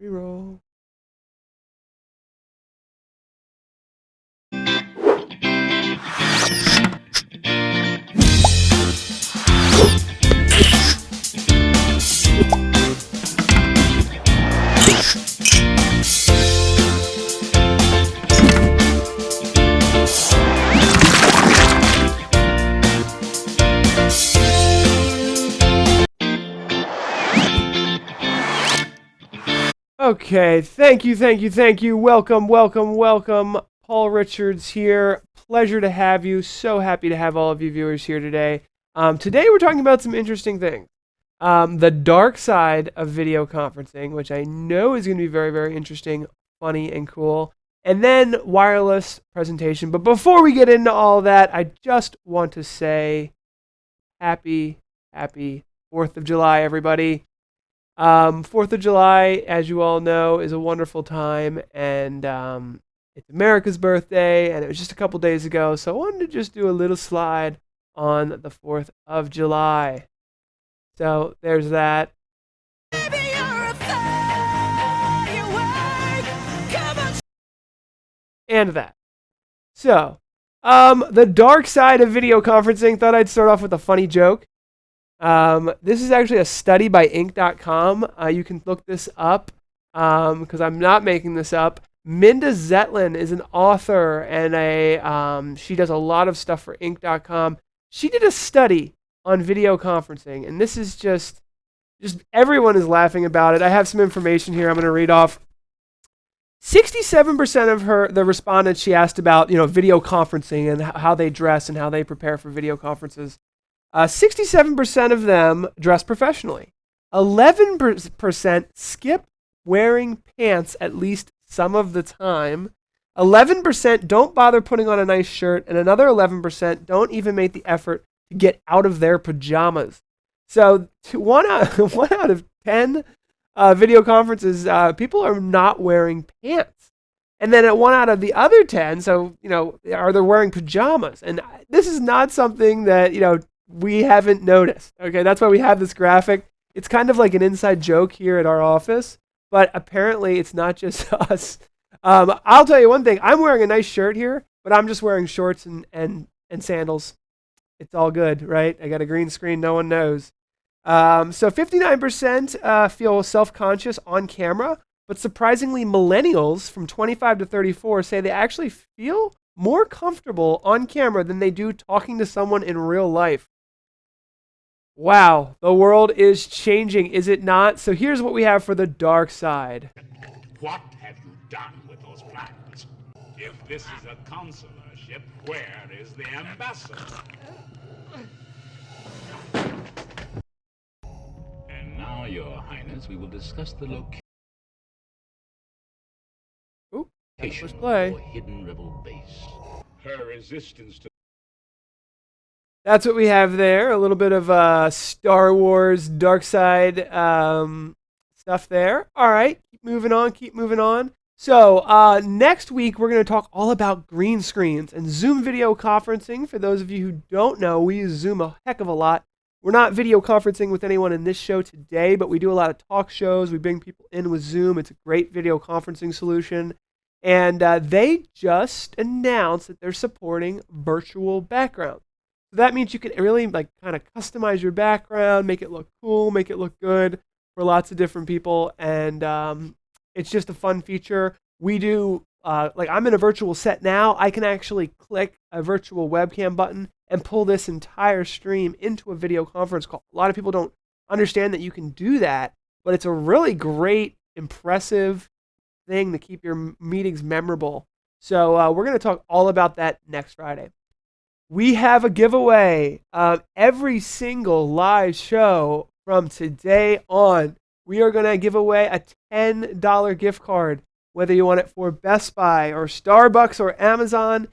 Reroll. Okay, thank you, thank you, thank you. Welcome, welcome, welcome. Paul Richards here. Pleasure to have you. So happy to have all of you viewers here today. Um, today we're talking about some interesting things. Um, the dark side of video conferencing, which I know is going to be very, very interesting, funny, and cool. And then wireless presentation. But before we get into all that, I just want to say happy, happy 4th of July, everybody. Um, Fourth of July, as you all know, is a wonderful time, and um, it's America's birthday, and it was just a couple days ago, so I wanted to just do a little slide on the Fourth of July. So there's that. And that. So, um, the dark side of video conferencing. Thought I'd start off with a funny joke. Um, this is actually a study by Inc.com. Uh, you can look this up because um, I'm not making this up. Minda Zetlin is an author and a um, she does a lot of stuff for Inc.com. She did a study on video conferencing, and this is just just everyone is laughing about it. I have some information here. I'm going to read off. 67% of her the respondents she asked about you know video conferencing and how they dress and how they prepare for video conferences uh, 67% of them dress professionally. 11% skip wearing pants at least some of the time. 11% don't bother putting on a nice shirt, and another 11% don't even make the effort to get out of their pajamas. So, one, out, one out of 10 uh, video conferences, uh, people are not wearing pants. And then at one out of the other 10, so, you know, are they wearing pajamas? And this is not something that, you know, we haven't noticed. Okay, that's why we have this graphic. It's kind of like an inside joke here at our office, but apparently it's not just us. Um, I'll tell you one thing. I'm wearing a nice shirt here, but I'm just wearing shorts and, and, and sandals. It's all good, right? I got a green screen. No one knows. Um, so 59% uh, feel self-conscious on camera, but surprisingly, millennials from 25 to 34 say they actually feel more comfortable on camera than they do talking to someone in real life. Wow, the world is changing, is it not? So here's what we have for the dark side. What have you done with those plans? If this is a consular ship, where is the ambassador? And now, Your Highness, we will discuss the location. Oop, push play. hidden rebel base. Her resistance to that's what we have there. A little bit of uh, Star Wars Dark Side um, stuff there. All right, keep moving on, keep moving on. So uh, next week, we're going to talk all about green screens and Zoom video conferencing. For those of you who don't know, we use Zoom a heck of a lot. We're not video conferencing with anyone in this show today, but we do a lot of talk shows. We bring people in with Zoom. It's a great video conferencing solution. And uh, they just announced that they're supporting virtual backgrounds. That means you can really like kind of customize your background, make it look cool, make it look good for lots of different people, and um, it's just a fun feature. We do uh, like I'm in a virtual set now. I can actually click a virtual webcam button and pull this entire stream into a video conference call. A lot of people don't understand that you can do that, but it's a really great, impressive thing to keep your meetings memorable. So uh, we're going to talk all about that next Friday we have a giveaway. Um, every single live show from today on, we are going to give away a $10 gift card, whether you want it for Best Buy or Starbucks or Amazon.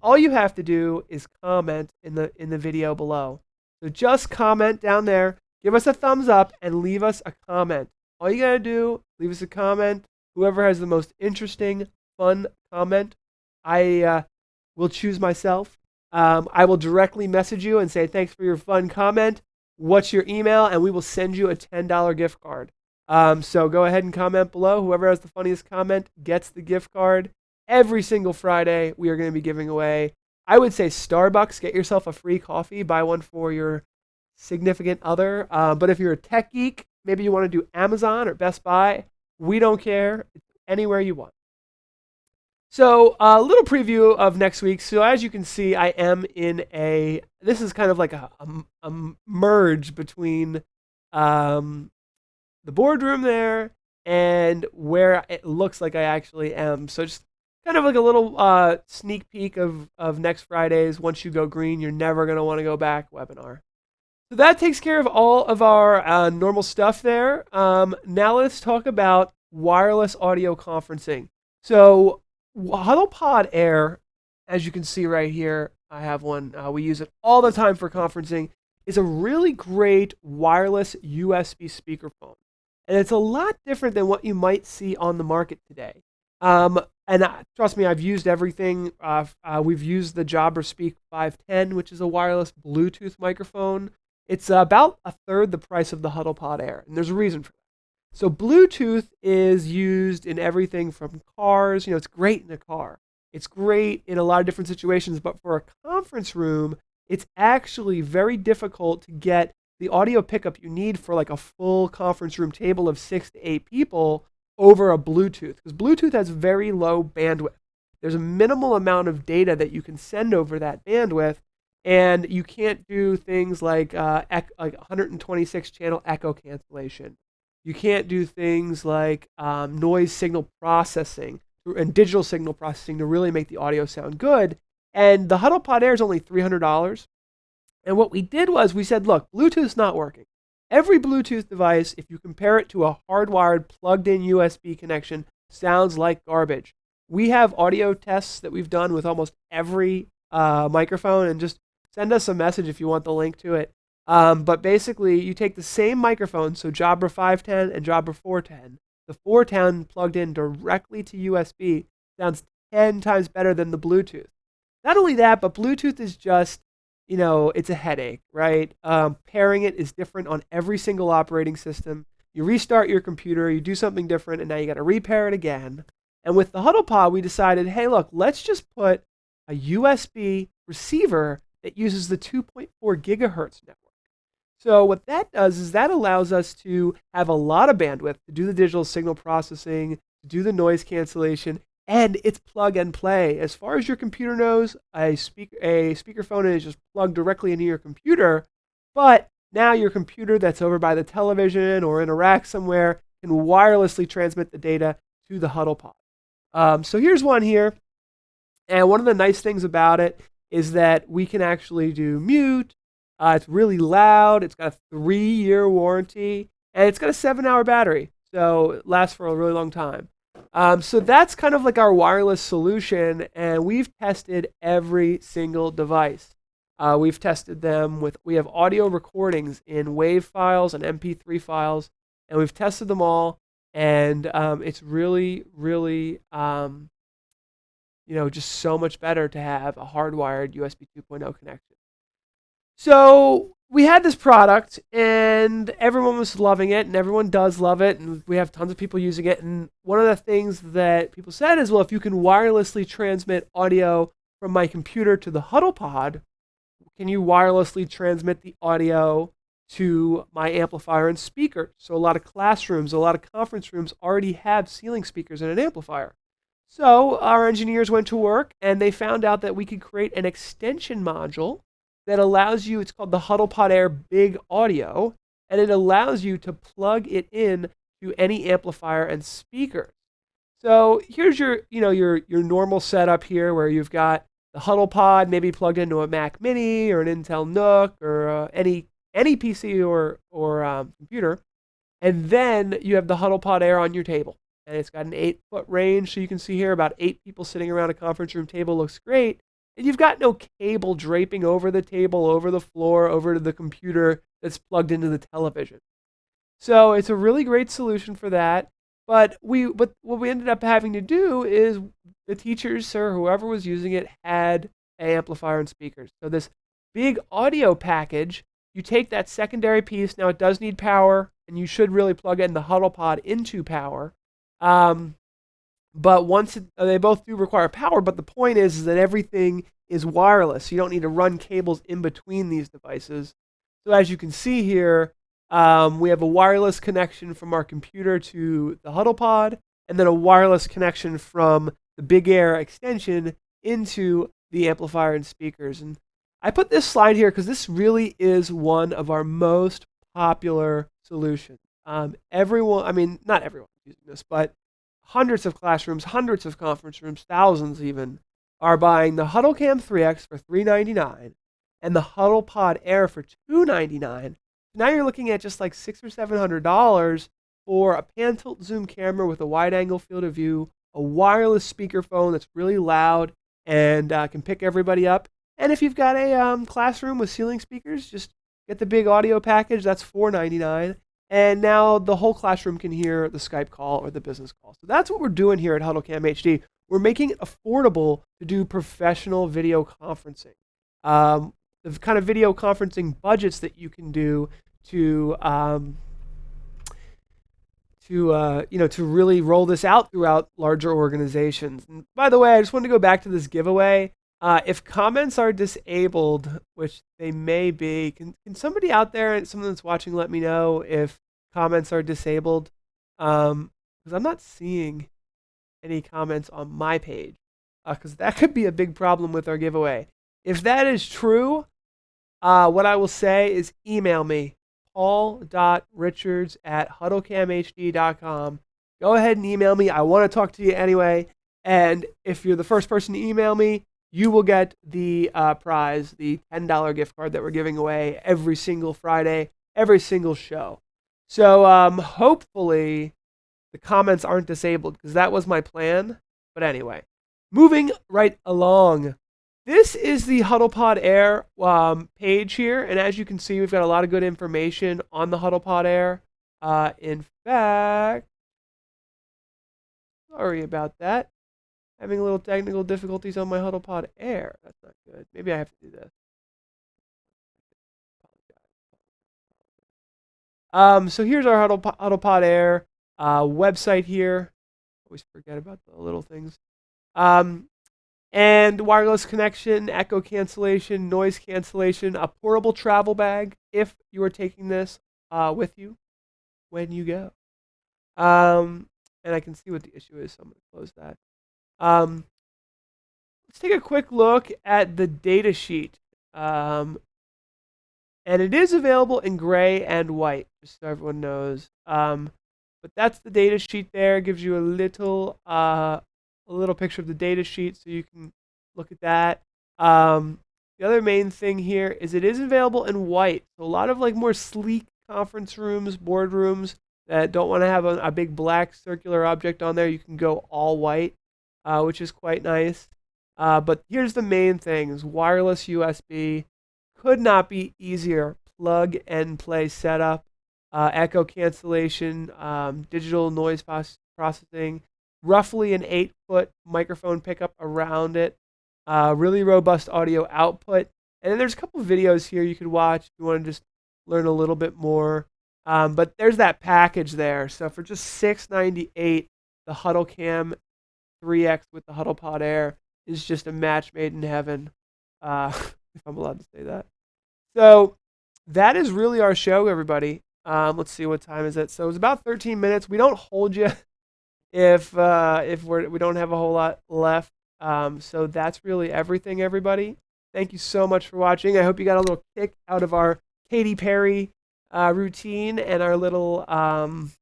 All you have to do is comment in the in the video below. So just comment down there, give us a thumbs up, and leave us a comment. All you gotta do, leave us a comment. Whoever has the most interesting, fun comment, I uh, will choose myself um, I will directly message you and say, thanks for your fun comment. What's your email? And we will send you a $10 gift card. Um, so go ahead and comment below. Whoever has the funniest comment gets the gift card. Every single Friday, we are going to be giving away, I would say Starbucks. Get yourself a free coffee, buy one for your significant other. Uh, but if you're a tech geek, maybe you want to do Amazon or Best Buy, we don't care. It's anywhere you want. So a little preview of next week. So as you can see, I am in a. This is kind of like a, a, a merge between um, the boardroom there and where it looks like I actually am. So just kind of like a little uh, sneak peek of of next Friday's. Once you go green, you're never gonna want to go back webinar. So that takes care of all of our uh, normal stuff there. Um, now let's talk about wireless audio conferencing. So HuddlePod Air, as you can see right here, I have one. Uh, we use it all the time for conferencing. It's a really great wireless USB speakerphone, and it's a lot different than what you might see on the market today. Um, and uh, trust me, I've used everything. Uh, uh we've used the Jabra Speak 510, which is a wireless Bluetooth microphone. It's about a third the price of the HuddlePod Air, and there's a reason for that. So Bluetooth is used in everything from cars. You know, it's great in a car. It's great in a lot of different situations, but for a conference room, it's actually very difficult to get the audio pickup you need for like a full conference room table of six to eight people over a Bluetooth because Bluetooth has very low bandwidth. There's a minimal amount of data that you can send over that bandwidth, and you can't do things like uh, like 126 channel echo cancellation you can't do things like um, noise signal processing and digital signal processing to really make the audio sound good. And the HuddlePod Air is only $300. And what we did was we said, look, Bluetooth's not working. Every Bluetooth device, if you compare it to a hardwired plugged in USB connection, sounds like garbage. We have audio tests that we've done with almost every uh, microphone, and just send us a message if you want the link to it. Um, but basically, you take the same microphone, so Jabra 510 and Jabra 410. The 410 plugged in directly to USB sounds 10 times better than the Bluetooth. Not only that, but Bluetooth is just, you know, it's a headache, right? Um, pairing it is different on every single operating system. You restart your computer, you do something different, and now you got to repair it again. And with the HuddlePod, we decided, hey, look, let's just put a USB receiver that uses the 2.4 gigahertz network. So what that does is that allows us to have a lot of bandwidth to do the digital signal processing, to do the noise cancellation, and it's plug and play. As far as your computer knows, a speak a speakerphone is just plugged directly into your computer, but now your computer that's over by the television or in a rack somewhere can wirelessly transmit the data to the HuddlePod. Um, so here's one here, and one of the nice things about it is that we can actually do mute, uh, it's really loud. It's got a three year warranty, and it's got a seven hour battery. So it lasts for a really long time. Um, so that's kind of like our wireless solution, and we've tested every single device. Uh, we've tested them with, we have audio recordings in WAV files and MP3 files, and we've tested them all, and um, it's really, really, um, you know, just so much better to have a hardwired USB 2.0 connection. So we had this product and everyone was loving it and everyone does love it and we have tons of people using it and one of the things that people said is well if you can wirelessly transmit audio from my computer to the huddle pod can you wirelessly transmit the audio to my amplifier and speaker? So a lot of classrooms a lot of conference rooms already have ceiling speakers and an amplifier. So our engineers went to work and they found out that we could create an extension module that allows you, it's called the HuddlePod Air Big Audio, and it allows you to plug it in to any amplifier and speaker. So here's your, you know, your, your normal setup here where you've got the HuddlePod maybe plugged into a Mac Mini or an Intel NUC or uh, any, any PC or, or um, computer. And then you have the HuddlePod Air on your table. And it's got an eight foot range. So you can see here about eight people sitting around a conference room table looks great. And you've got no cable draping over the table, over the floor, over to the computer that's plugged into the television. So it's a really great solution for that. But we, but what we ended up having to do is the teachers or whoever was using it had an amplifier and speakers. So this big audio package, you take that secondary piece. Now it does need power. and you should really plug in the huddle pod into power. Um, but once it, uh, they both do require power, but the point is, is that everything is wireless. So You don't need to run cables in between these devices. So as you can see here, um, we have a wireless connection from our computer to the huddle pod, and then a wireless connection from the Big Air extension into the amplifier and speakers. And I put this slide here because this really is one of our most popular solutions. Um, everyone, I mean, not everyone using this, but hundreds of classrooms, hundreds of conference rooms, thousands even, are buying the HuddleCam 3X for 399 and the HuddlePod Air for $299. Now you're looking at just like six or seven hundred dollars for a pan tilt zoom camera with a wide angle field of view, a wireless speakerphone that's really loud and uh, can pick everybody up. And if you've got a um, classroom with ceiling speakers, just get the big audio package. That's $4.99. And now the whole classroom can hear the Skype call or the business call. So that's what we're doing here at HuddleCam HD. We're making it affordable to do professional video conferencing. Um, the kind of video conferencing budgets that you can do to um, to uh, you know to really roll this out throughout larger organizations. And by the way, I just wanted to go back to this giveaway. Uh, if comments are disabled, which they may be, can, can somebody out there, someone that's watching, let me know if comments are disabled? Because um, I'm not seeing any comments on my page, because uh, that could be a big problem with our giveaway. If that is true, uh, what I will say is email me, paul.richards at huddlecamhd.com. Go ahead and email me. I want to talk to you anyway. And if you're the first person to email me, you will get the uh, prize, the $10 gift card that we're giving away every single Friday, every single show. So um, hopefully the comments aren't disabled because that was my plan. But anyway, moving right along. This is the HuddlePod Air um, page here. And as you can see, we've got a lot of good information on the HuddlePod Air. Uh, in fact, sorry about that having a little technical difficulties on my HuddlePod Air. That's not good. Maybe I have to do this. Um, so here's our Huddle, HuddlePod Air uh, website here. Always forget about the little things. Um, and wireless connection, echo cancellation, noise cancellation, a portable travel bag if you are taking this uh, with you when you go. Um, and I can see what the issue is, so I'm going to close that. Um, let's take a quick look at the data sheet. Um, and it is available in gray and white, just so everyone knows. Um, but that's the data sheet there. It gives you a little, uh, a little picture of the data sheet, so you can look at that. Um, the other main thing here is it is available in white. So a lot of like more sleek conference rooms, boardrooms that don't want to have a, a big black circular object on there, you can go all white uh, which is quite nice. Uh, but here's the main things wireless USB could not be easier. Plug and play setup, uh, echo cancellation, um, digital noise processing, roughly an eight foot microphone pickup around it, uh, really robust audio output. And then there's a couple videos here you could watch if you want to just learn a little bit more. Um, but there's that package there. So for just 698, the HuddleCam 3x with the HuddlePod Air is just a match made in heaven, uh, if I'm allowed to say that. So that is really our show, everybody. Um, let's see what time is it. So it's about 13 minutes. We don't hold you if uh, if we're we don't have a whole lot left. Um, so that's really everything, everybody. Thank you so much for watching. I hope you got a little kick out of our Katy Perry uh, routine and our little um,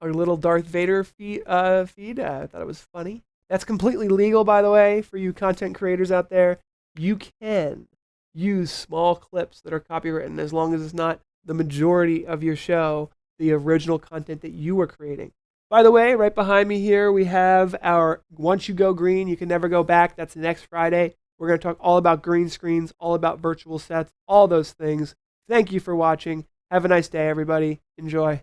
our little Darth Vader feed. Uh, feed. Uh, I thought it was funny. That's completely legal, by the way, for you content creators out there. You can use small clips that are copywritten as long as it's not the majority of your show, the original content that you were creating. By the way, right behind me here, we have our Once You Go Green, You Can Never Go Back. That's next Friday. We're going to talk all about green screens, all about virtual sets, all those things. Thank you for watching. Have a nice day, everybody. Enjoy.